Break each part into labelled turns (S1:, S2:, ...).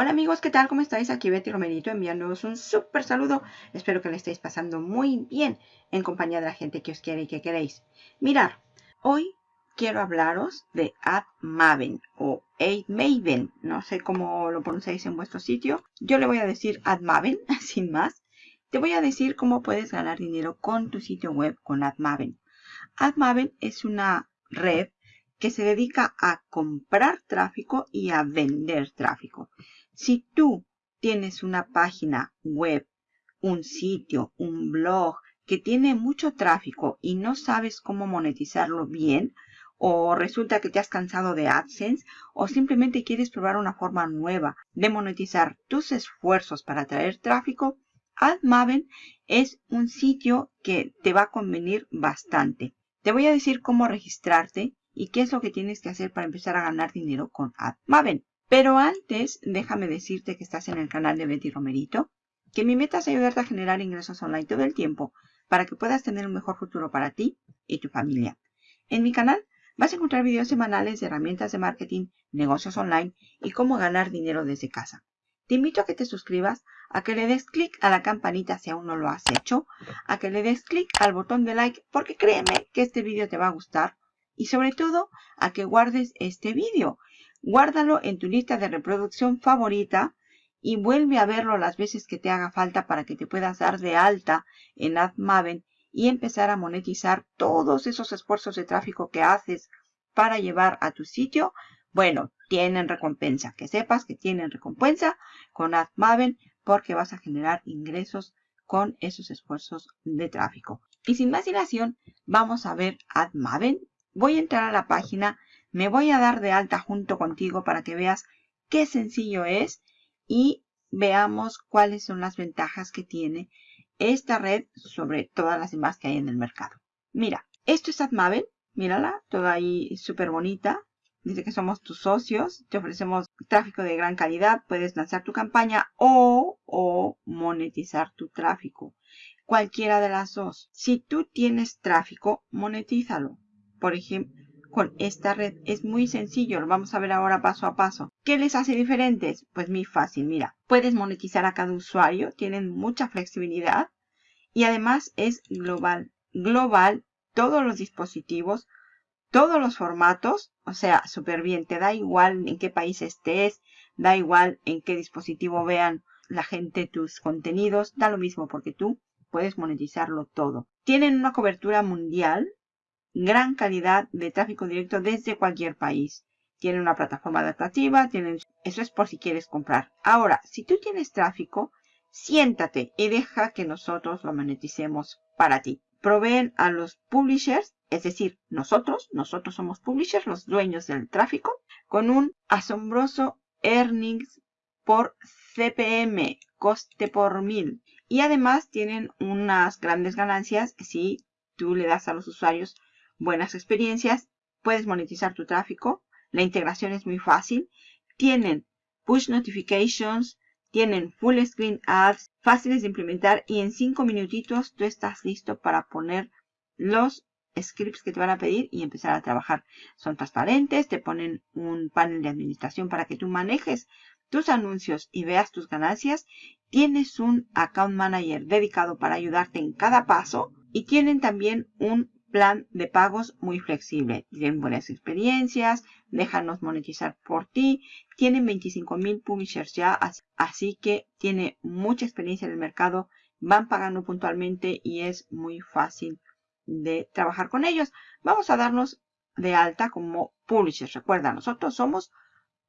S1: Hola amigos, ¿qué tal? ¿Cómo estáis? Aquí Betty Romerito enviándoos un súper saludo. Espero que le estéis pasando muy bien en compañía de la gente que os quiere y que queréis. Mirar, hoy quiero hablaros de AdMaven o AdMaven. No sé cómo lo pronunciáis en vuestro sitio. Yo le voy a decir AdMaven, sin más. Te voy a decir cómo puedes ganar dinero con tu sitio web con AdMaven. AdMaven es una red que se dedica a comprar tráfico y a vender tráfico. Si tú tienes una página web, un sitio, un blog que tiene mucho tráfico y no sabes cómo monetizarlo bien, o resulta que te has cansado de AdSense, o simplemente quieres probar una forma nueva de monetizar tus esfuerzos para atraer tráfico, AdMaven es un sitio que te va a convenir bastante. Te voy a decir cómo registrarte y qué es lo que tienes que hacer para empezar a ganar dinero con AdMaven. Pero antes, déjame decirte que estás en el canal de Betty Romerito, que mi meta es ayudarte a generar ingresos online todo el tiempo para que puedas tener un mejor futuro para ti y tu familia. En mi canal vas a encontrar videos semanales de herramientas de marketing, negocios online y cómo ganar dinero desde casa. Te invito a que te suscribas, a que le des clic a la campanita si aún no lo has hecho, a que le des clic al botón de like porque créeme que este vídeo te va a gustar y sobre todo a que guardes este vídeo Guárdalo en tu lista de reproducción favorita y vuelve a verlo las veces que te haga falta para que te puedas dar de alta en AdMaven y empezar a monetizar todos esos esfuerzos de tráfico que haces para llevar a tu sitio. Bueno, tienen recompensa. Que sepas que tienen recompensa con AdMaven porque vas a generar ingresos con esos esfuerzos de tráfico. Y sin más dilación, vamos a ver AdMaven. Voy a entrar a la página me voy a dar de alta junto contigo para que veas qué sencillo es y veamos cuáles son las ventajas que tiene esta red sobre todas las demás que hay en el mercado. Mira, esto es AdMaven, mírala, toda ahí súper bonita. Dice que somos tus socios, te ofrecemos tráfico de gran calidad, puedes lanzar tu campaña o, o monetizar tu tráfico. Cualquiera de las dos. Si tú tienes tráfico, monetízalo. Por ejemplo, con esta red. Es muy sencillo, lo vamos a ver ahora paso a paso. ¿Qué les hace diferentes? Pues muy fácil, mira. Puedes monetizar a cada usuario, tienen mucha flexibilidad y además es global. Global, todos los dispositivos, todos los formatos, o sea, súper bien. Te da igual en qué país estés, da igual en qué dispositivo vean la gente tus contenidos, da lo mismo porque tú puedes monetizarlo todo. Tienen una cobertura mundial, gran calidad de tráfico directo desde cualquier país. Tienen una plataforma adaptativa, tienen... eso es por si quieres comprar. Ahora, si tú tienes tráfico, siéntate y deja que nosotros lo moneticemos para ti. Proveen a los publishers, es decir, nosotros, nosotros somos publishers, los dueños del tráfico, con un asombroso earnings por CPM, coste por mil. Y además tienen unas grandes ganancias si tú le das a los usuarios buenas experiencias, puedes monetizar tu tráfico, la integración es muy fácil, tienen push notifications, tienen full screen ads, fáciles de implementar y en 5 minutitos tú estás listo para poner los scripts que te van a pedir y empezar a trabajar. Son transparentes, te ponen un panel de administración para que tú manejes tus anuncios y veas tus ganancias. Tienes un account manager dedicado para ayudarte en cada paso y tienen también un plan de pagos muy flexible. Tienen buenas experiencias, déjanos monetizar por ti. Tienen 25 mil publishers ya, así que tiene mucha experiencia en el mercado. Van pagando puntualmente y es muy fácil de trabajar con ellos. Vamos a darnos de alta como publishers. Recuerda, nosotros somos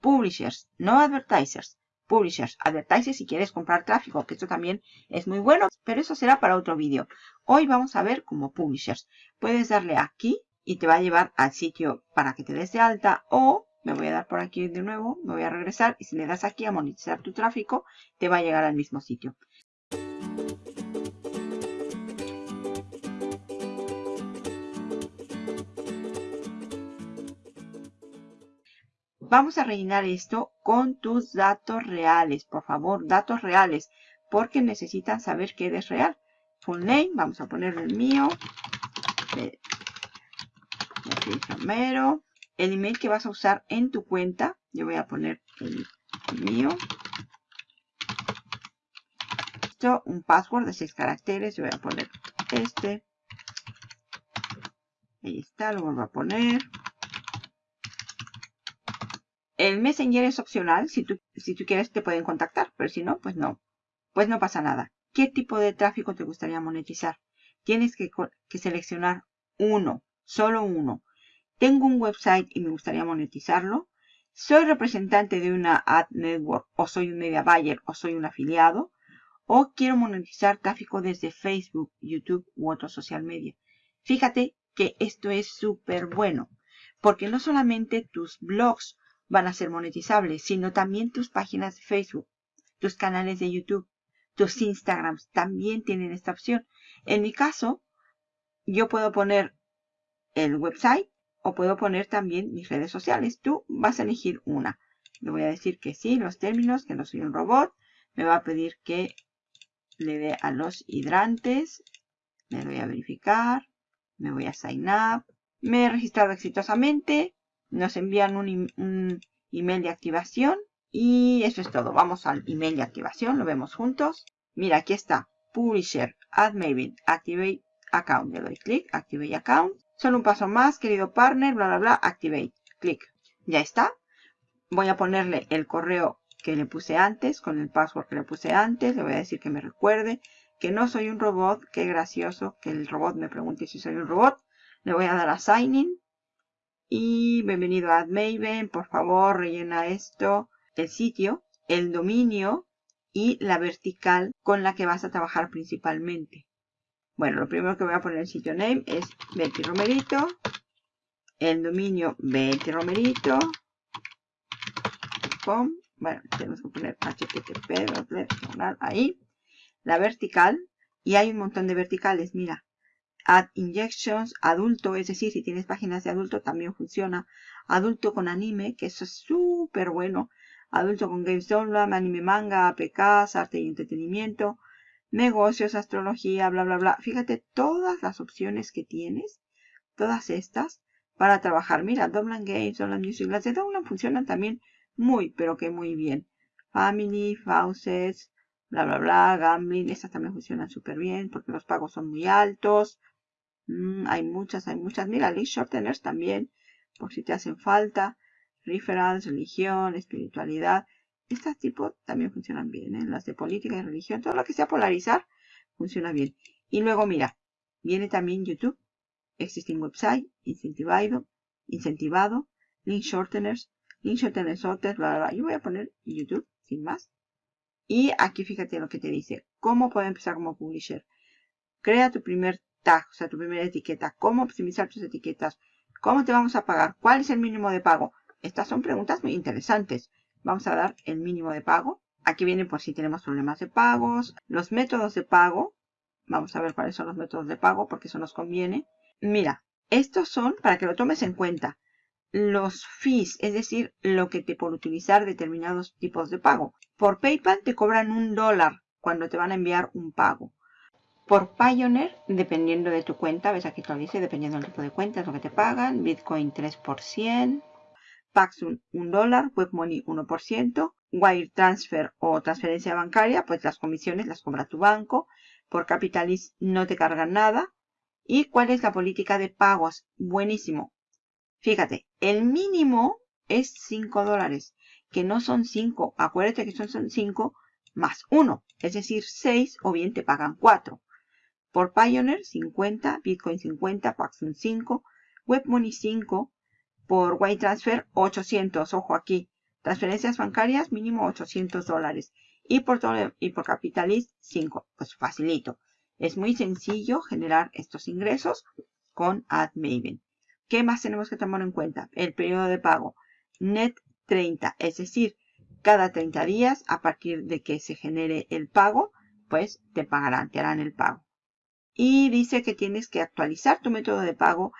S1: publishers, no advertisers publishers, advertisers si quieres comprar tráfico, que esto también es muy bueno, pero eso será para otro vídeo. Hoy vamos a ver como publishers. Puedes darle aquí y te va a llevar al sitio para que te des de alta o me voy a dar por aquí de nuevo, me voy a regresar y si le das aquí a monetizar tu tráfico, te va a llegar al mismo sitio. Vamos a rellenar esto con tus datos reales. Por favor, datos reales. Porque necesitan saber que eres real. Full name, vamos a poner el mío. El email que vas a usar en tu cuenta. Yo voy a poner el mío. esto, un password de 6 caracteres. Yo voy a poner este. Ahí está, lo vuelvo a poner. El Messenger es opcional. Si tú, quieres te pueden contactar, pero si no, pues no. Pues no pasa nada. ¿Qué tipo de tráfico te gustaría monetizar? Tienes que, que seleccionar uno, solo uno. Tengo un website y me gustaría monetizarlo. Soy representante de una ad network o soy un media buyer o soy un afiliado. O quiero monetizar tráfico desde Facebook, YouTube u otro social media. Fíjate que esto es súper bueno. Porque no solamente tus blogs van a ser monetizables, sino también tus páginas de Facebook, tus canales de YouTube, tus Instagrams también tienen esta opción. En mi caso, yo puedo poner el website o puedo poner también mis redes sociales. Tú vas a elegir una. Le voy a decir que sí, los términos, que no soy un robot. Me va a pedir que le dé a los hidrantes. Me voy a verificar. Me voy a sign up. Me he registrado exitosamente nos envían un, email de activación y eso es todo. Vamos al email de activación, lo vemos juntos. Mira, aquí está. Publisher, Add Activate Account. Le doy clic, Activate Account. Solo un paso más, querido partner, bla, bla, bla, Activate. Clic. Ya está. Voy a ponerle el correo que le puse antes, con el password que le puse antes. Le voy a decir que me recuerde que no soy un robot. Qué gracioso que el robot me pregunte si soy un robot. Le voy a dar a Sign In. Y bienvenido a AdMaven, por favor rellena esto, el sitio, el dominio y la vertical con la que vas a trabajar principalmente. Bueno, lo primero que voy a poner en el sitio name es Betty Romerito, el dominio Betty Romerito, bueno, tenemos que poner http, ahí, la vertical, y hay un montón de verticales, mira, Add Injections, adulto, es decir, si tienes páginas de adulto también funciona. Adulto con anime, que eso es súper bueno. Adulto con Games Download, anime manga, APKs, arte y entretenimiento, negocios, astrología, bla, bla, bla. Fíjate todas las opciones que tienes, todas estas, para trabajar. Mira, Download Games, Download Music, las de Download funcionan también muy, pero que muy bien. Family, Faucets, bla, bla, bla, Gambling, estas también funcionan súper bien porque los pagos son muy altos. Mm, hay muchas, hay muchas. Mira, link shorteners también, por si te hacen falta. Reference, religión, espiritualidad. Estas tipos también funcionan bien. ¿eh? Las de política y religión, todo lo que sea polarizar, funciona bien. Y luego, mira, viene también YouTube, Existing Website, Incentivado, Incentivado, Link Shorteners, Link Shorteners, bla, bla, bla. Yo voy a poner YouTube, sin más. Y aquí fíjate lo que te dice. ¿Cómo puedo empezar como publisher? Crea tu primer tag, o sea, tu primera etiqueta, cómo optimizar tus etiquetas, cómo te vamos a pagar, cuál es el mínimo de pago. Estas son preguntas muy interesantes. Vamos a dar el mínimo de pago. Aquí viene por si tenemos problemas de pagos, los métodos de pago. Vamos a ver cuáles son los métodos de pago porque eso nos conviene. Mira, estos son para que lo tomes en cuenta. Los fees, es decir, lo que te por utilizar determinados tipos de pago. Por PayPal te cobran un dólar cuando te van a enviar un pago. Por Pioneer, dependiendo de tu cuenta, ves aquí te lo dice, dependiendo del tipo de cuenta, es lo que te pagan. Bitcoin 3%, Paxun 1 dólar, WebMoney 1%, Wire Transfer o transferencia bancaria, pues las comisiones las cobra tu banco. Por Capitalis no te cargan nada. ¿Y cuál es la política de pagos? Buenísimo. Fíjate, el mínimo es 5 dólares, que no son 5. Acuérdate que son 5 más 1, es decir, 6 o bien te pagan 4. Por Pioneer 50, Bitcoin 50, Paxson 5, WebMoney 5, por WireTransfer 800, ojo aquí, transferencias bancarias mínimo 800 dólares y por, y por Capitalist 5, pues facilito. Es muy sencillo generar estos ingresos con AdMaven. ¿Qué más tenemos que tomar en cuenta? El periodo de pago. Net 30, es decir, cada 30 días a partir de que se genere el pago, pues te pagarán, te harán el pago y dice que tienes que actualizar tu método de pago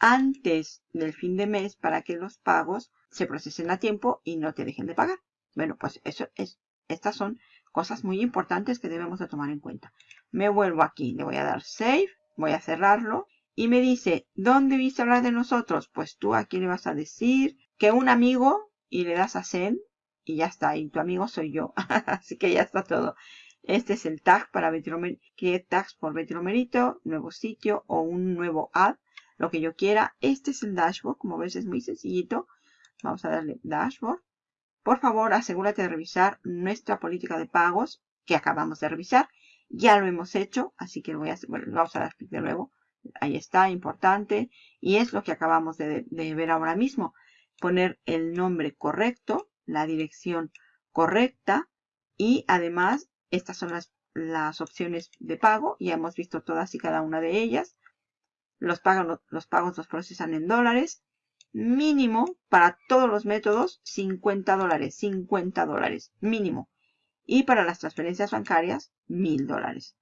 S1: antes del fin de mes para que los pagos se procesen a tiempo y no te dejen de pagar. Bueno, pues eso es, estas son cosas muy importantes que debemos de tomar en cuenta. Me vuelvo aquí, le voy a dar save, voy a cerrarlo y me dice, ¿dónde viste hablar de nosotros? Pues tú aquí le vas a decir que un amigo y le das a send y ya está, y tu amigo soy yo. Así que ya está todo. Este es el tag para Create tags por Betromerito, nuevo sitio o un nuevo ad, lo que yo quiera. Este es el dashboard, como ves es muy sencillito. Vamos a darle dashboard. Por favor, asegúrate de revisar nuestra política de pagos que acabamos de revisar. Ya lo hemos hecho, así que voy a, bueno, vamos a dar clic de nuevo. Ahí está, importante. Y es lo que acabamos de, de ver ahora mismo. Poner el nombre correcto, la dirección correcta y además estas son las, las opciones de pago. Ya hemos visto todas y cada una de ellas. Los pagos, los pagos los procesan en dólares. Mínimo para todos los métodos 50 dólares. 50 dólares. Mínimo. Y para las transferencias bancarias 1000 dólares.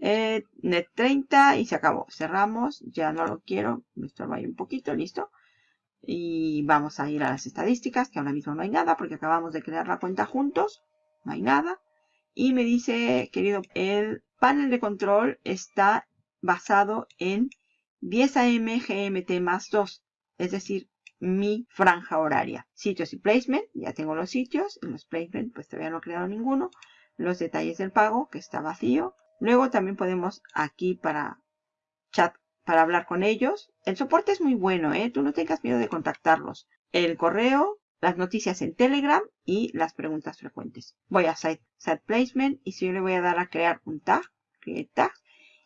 S1: Eh, net 30 y se acabó. Cerramos. Ya no lo quiero. Me estorba ahí un poquito. Listo. Y vamos a ir a las estadísticas, que ahora mismo no hay nada porque acabamos de crear la cuenta juntos. No hay nada. Y me dice, querido, el panel de control está basado en 10 AM GMT más 2, es decir, mi franja horaria. Sitios y placement, ya tengo los sitios, en los placement pues todavía no he creado ninguno. Los detalles del pago, que está vacío. Luego también podemos aquí para chat, para hablar con ellos. El soporte es muy bueno, ¿eh? Tú no tengas miedo de contactarlos. El correo, las noticias en Telegram y las preguntas frecuentes. Voy a Site, Placement y si yo le voy a dar a crear un tag, create tag,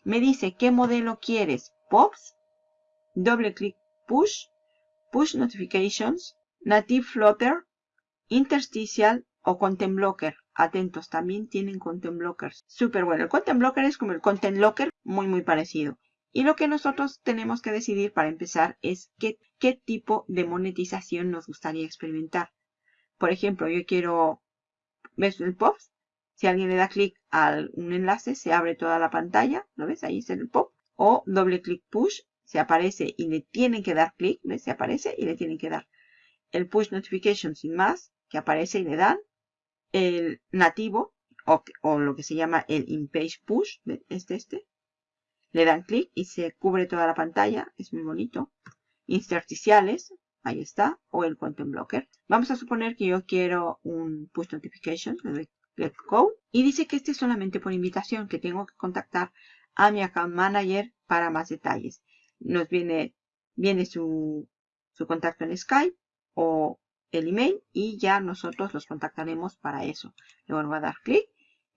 S1: me dice qué modelo quieres, POPs, doble clic Push, Push Notifications, Native Flutter, Interstitial o Content Blocker. Atentos, también tienen Content Blockers. Súper bueno. El Content Blocker es como el Content Locker, muy muy parecido. Y lo que nosotros tenemos que decidir para empezar es qué, qué tipo de monetización nos gustaría experimentar. Por ejemplo, yo quiero, ¿ves el pop? Si alguien le da clic a un enlace, se abre toda la pantalla. ¿Lo ves? Ahí es el pop. O doble clic push, se aparece y le tienen que dar clic. ¿Ves? Se aparece y le tienen que dar. El push notification sin más, que aparece y le dan. El nativo, o, o lo que se llama el in-page push, este, este, le dan clic y se cubre toda la pantalla. Es muy bonito. Intersticiales. Ahí está. O el Content Blocker. Vamos a suponer que yo quiero un push notification. Le doy let go. Y dice que este es solamente por invitación. Que tengo que contactar a mi account manager para más detalles. Nos viene, viene su, su contacto en Skype o el email y ya nosotros los contactaremos para eso. Le vuelvo a dar clic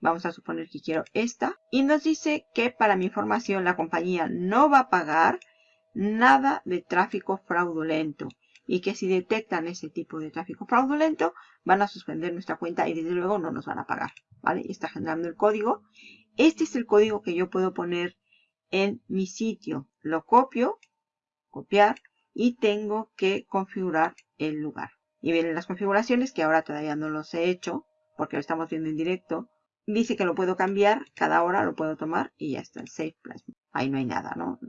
S1: Vamos a suponer que quiero esta. Y nos dice que para mi información la compañía no va a pagar nada de tráfico fraudulento. Y que si detectan ese tipo de tráfico fraudulento, van a suspender nuestra cuenta y desde luego no nos van a pagar. ¿Vale? Y está generando el código. Este es el código que yo puedo poner en mi sitio. Lo copio, copiar y tengo que configurar el lugar. Y vienen las configuraciones que ahora todavía no los he hecho porque lo estamos viendo en directo dice que lo puedo cambiar, cada hora lo puedo tomar y ya está, el Save Plasma. Ahí no hay nada, ¿no?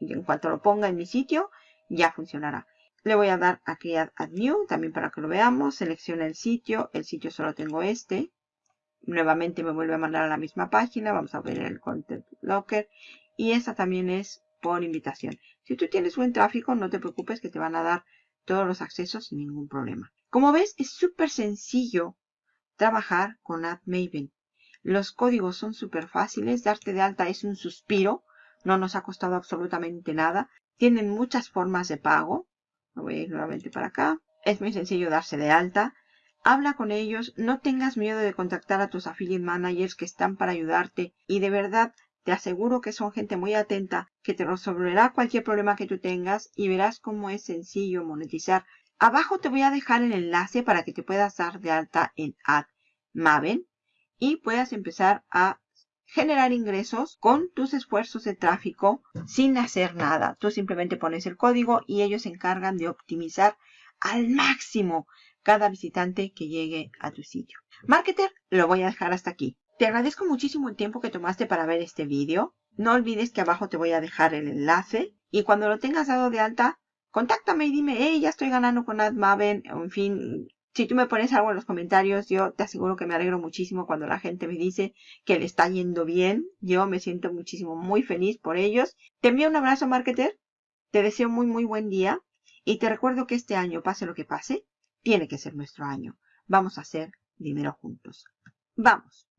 S1: En cuanto lo ponga en mi sitio, ya funcionará. Le voy a dar a Add New, también para que lo veamos. Selecciona el sitio, el sitio solo tengo este. Nuevamente me vuelve a mandar a la misma página, vamos a ver el Content Locker. Y esta también es por invitación. Si tú tienes buen tráfico, no te preocupes que te van a dar todos los accesos sin ningún problema. Como ves, es súper sencillo trabajar con AdMaven. Los códigos son súper fáciles. Darte de alta es un suspiro. No nos ha costado absolutamente nada. Tienen muchas formas de pago. Me voy a ir nuevamente para acá. Es muy sencillo darse de alta. Habla con ellos. No tengas miedo de contactar a tus affiliate managers que están para ayudarte. Y de verdad, te aseguro que son gente muy atenta que te resolverá cualquier problema que tú tengas y verás cómo es sencillo monetizar. Abajo te voy a dejar el enlace para que te puedas dar de alta en AdMaven y puedas empezar a generar ingresos con tus esfuerzos de tráfico sin hacer nada. Tú simplemente pones el código y ellos se encargan de optimizar al máximo cada visitante que llegue a tu sitio. Marketer, lo voy a dejar hasta aquí. Te agradezco muchísimo el tiempo que tomaste para ver este vídeo. No olvides que abajo te voy a dejar el enlace y cuando lo tengas dado de alta, contáctame y dime, hey, ya estoy ganando con AdMaven, en fin, si tú me pones algo en los comentarios, yo te aseguro que me alegro muchísimo cuando la gente me dice que le está yendo bien. Yo me siento muchísimo muy feliz por ellos. Te envío un abrazo, marketer. Te deseo muy, muy buen día. Y te recuerdo que este año, pase lo que pase, tiene que ser nuestro año. Vamos a hacer dinero juntos. ¡Vamos!